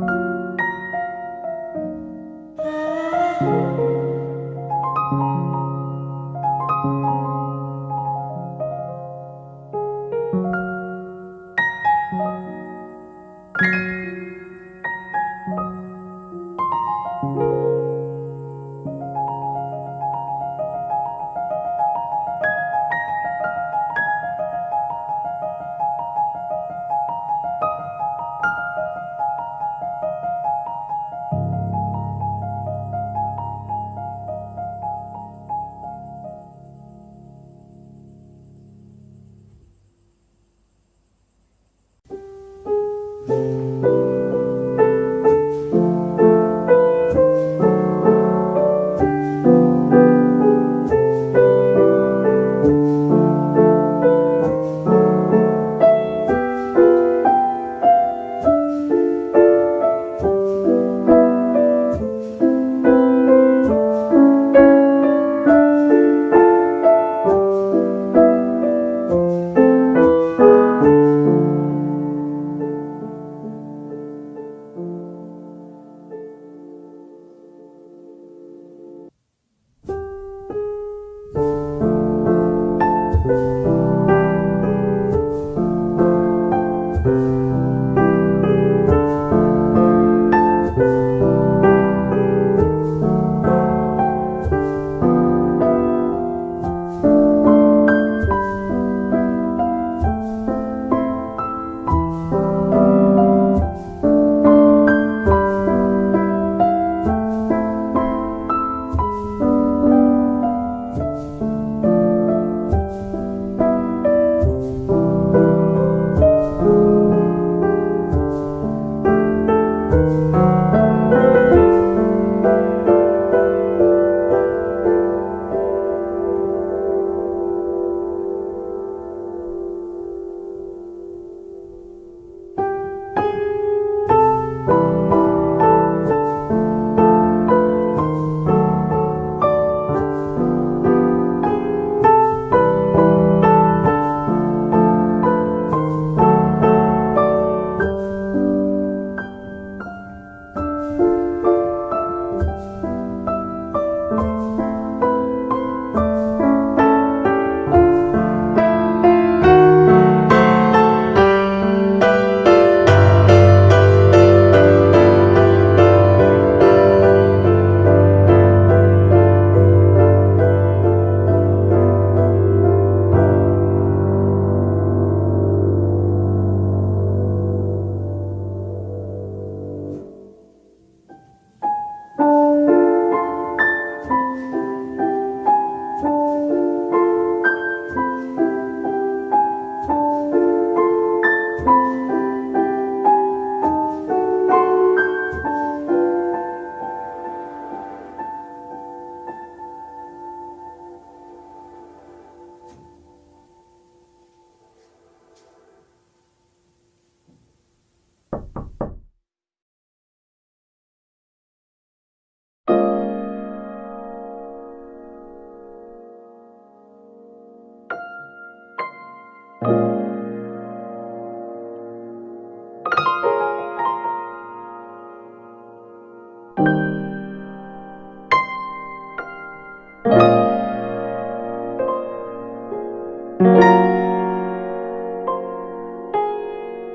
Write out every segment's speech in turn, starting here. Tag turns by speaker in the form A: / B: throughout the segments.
A: Thank you.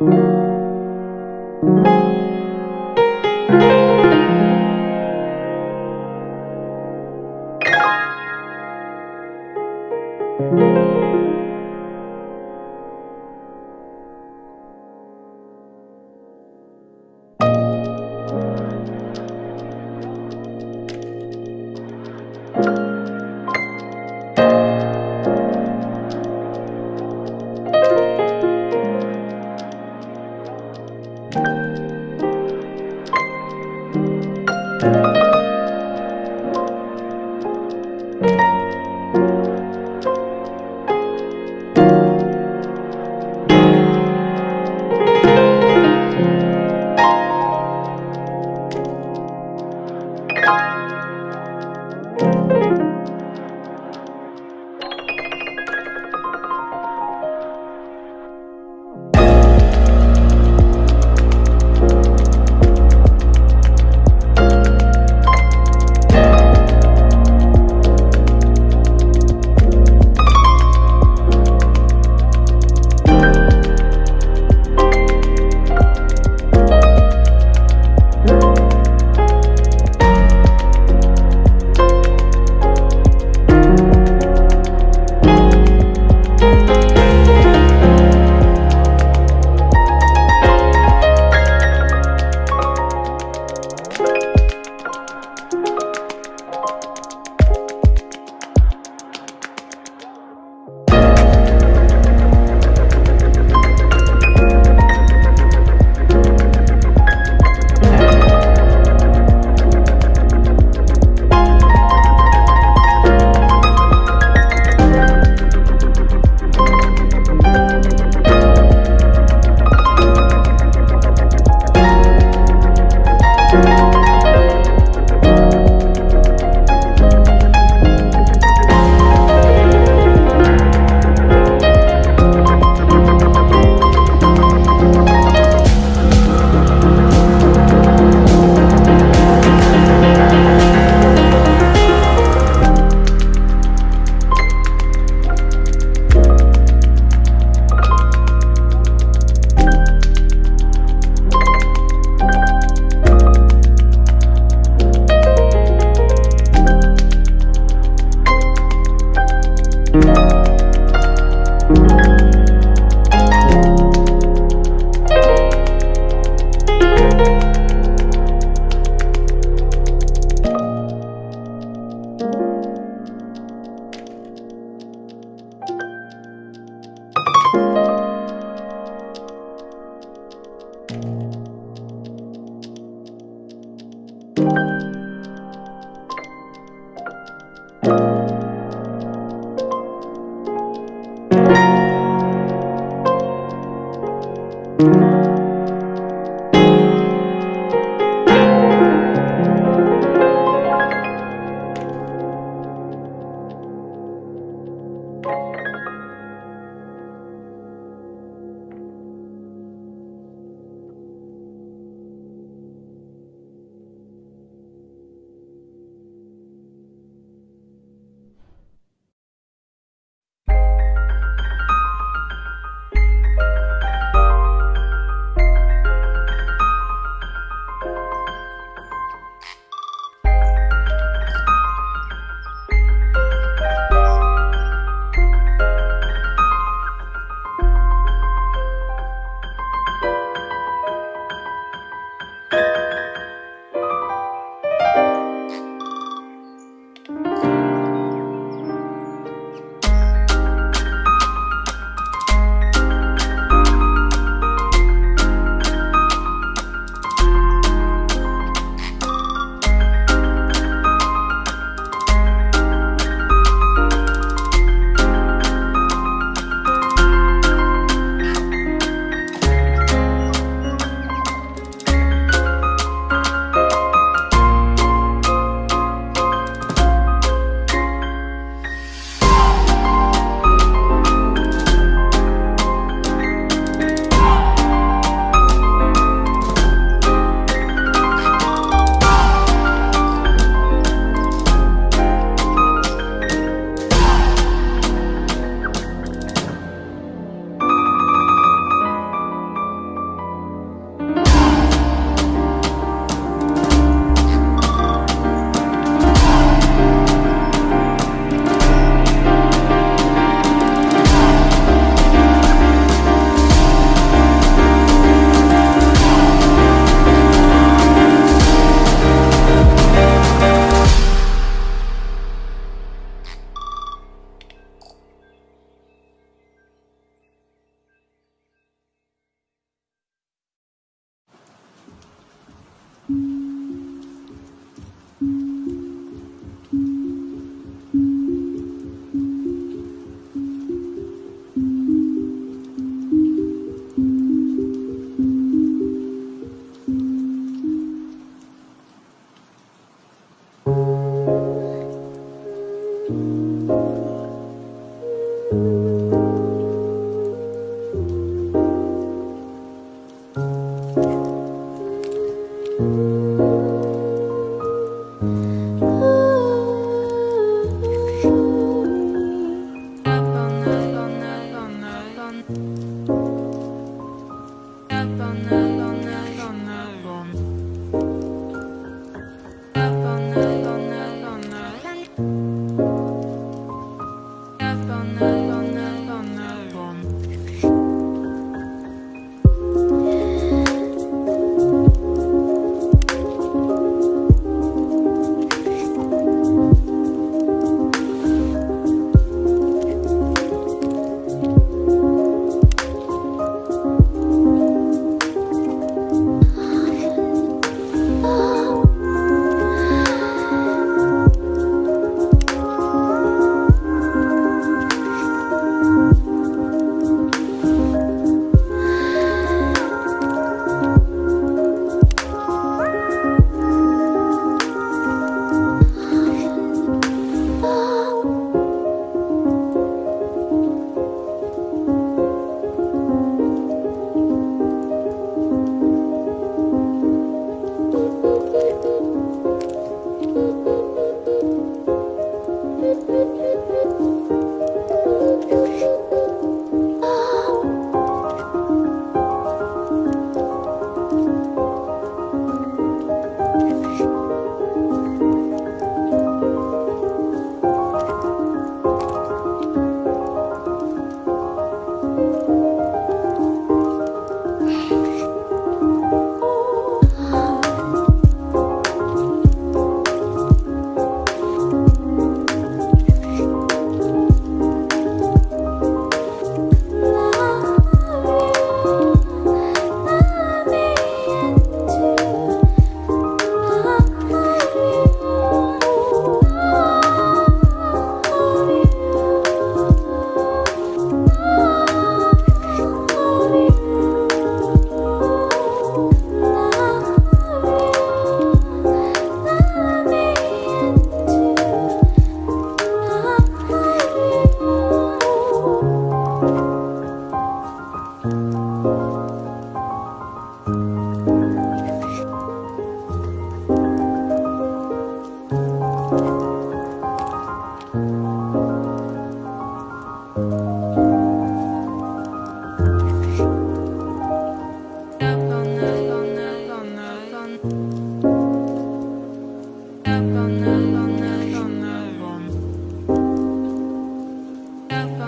A: thank you thank you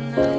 A: down the